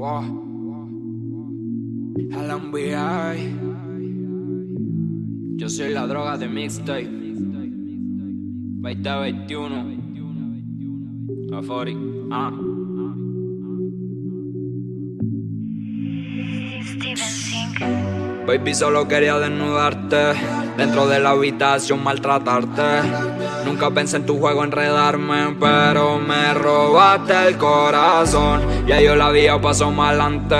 Wow. NBA. Yo soy la droga de mixtape. 2021. Afori. Ah. Steven Sink. Baby, solo quería desnudarte. Dentro de la habitación maltratarte. Nunca pensé en tu juego enredarme, pero me robaste el corazón. Ya yo la había pasado más adelante.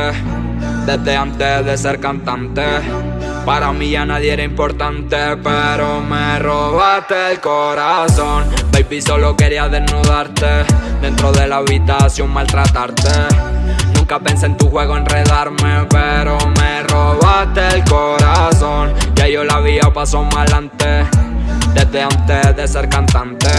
Desde antes de ser cantante. Para mí ya nadie era importante, pero me robaste el corazón. Baby, solo quería desnudarte. Dentro de la habitación maltratarte. Nunca pensé en tu juego enredarme, pero me robaste pasado más adelante, desde antes de ser cantante.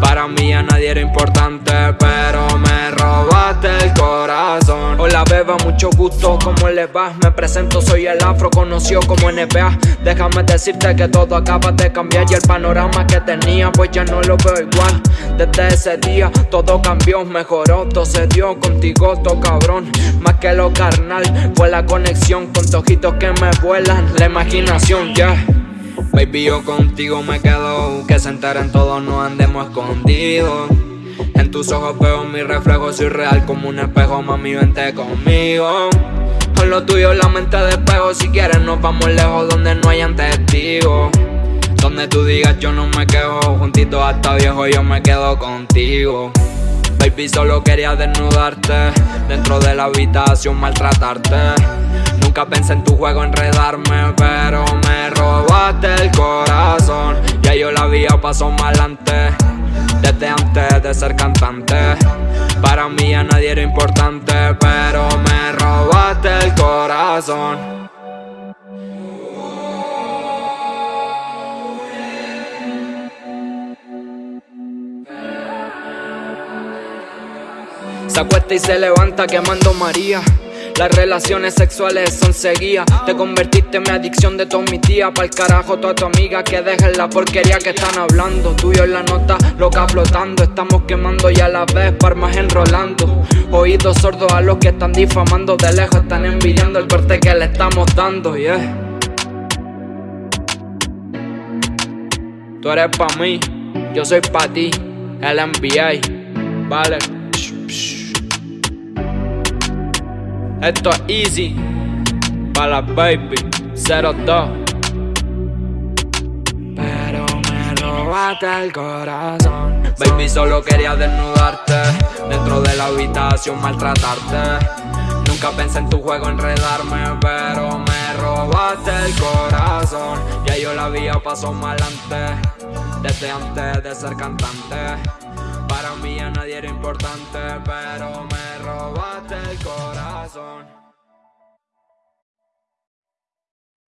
Para mí ya nadie era importante, pero me robaste el corazón. Hola beba, mucho gusto, ¿cómo le va? Me presento, soy el afro, conocido como NBA. Déjame decirte que todo acaba de cambiar y el panorama que tenía, pues ya no lo veo igual. Desde ese día todo cambió, mejoró, todo se dio contigo, todo cabrón. Más que lo carnal, fue la conexión con tojitos que me vuelan, la imaginación, ya. Baby, yo contigo me quedo. Que se enteren todos, no andemos escondidos En tus ojos veo mi reflejo Soy real como un espejo, mami, vente conmigo. Con lo tuyo la mente de espejo Si quieres nos vamos lejos donde no hayan testigos. Donde tú digas yo no me quejo Juntito hasta viejo yo me quedo contigo. Baby, solo quería desnudarte Dentro de la habitación maltratarte Nunca pensé en tu juego enredarme Pero me robaste el corazón. Ya yo la había pasado más adelante Desde antes de ser cantante. Para mí ya nadie era importante Pero me robaste el corazón. Se acuesta y se levanta quemando María las relaciones sexuales son seguidas. Te convertiste en mi adicción de todos mis días. Pa'l carajo toda tu amiga que dejen la porquería que están hablando. Tuyo en la nota, loca flotando. Estamos quemando y a la vez parmas enrolando. Oídos sordos a los que están difamando. De lejos están envidiando el corte que le estamos dando yeah. Tú eres pa' mí, yo soy pa' ti El NBA, vale Esto es easy. Para la baby 02 Pero me robaste el corazón. Baby solo quería desnudarte Dentro de la habitación maltratarte. Nunca pensé en tu juego enredarme Pero me robaste el corazón. Ya yo la había pasado más adelante Desde antes de ser cantante. Para mí ya nadie era importante Pero me robaste el corazón my zone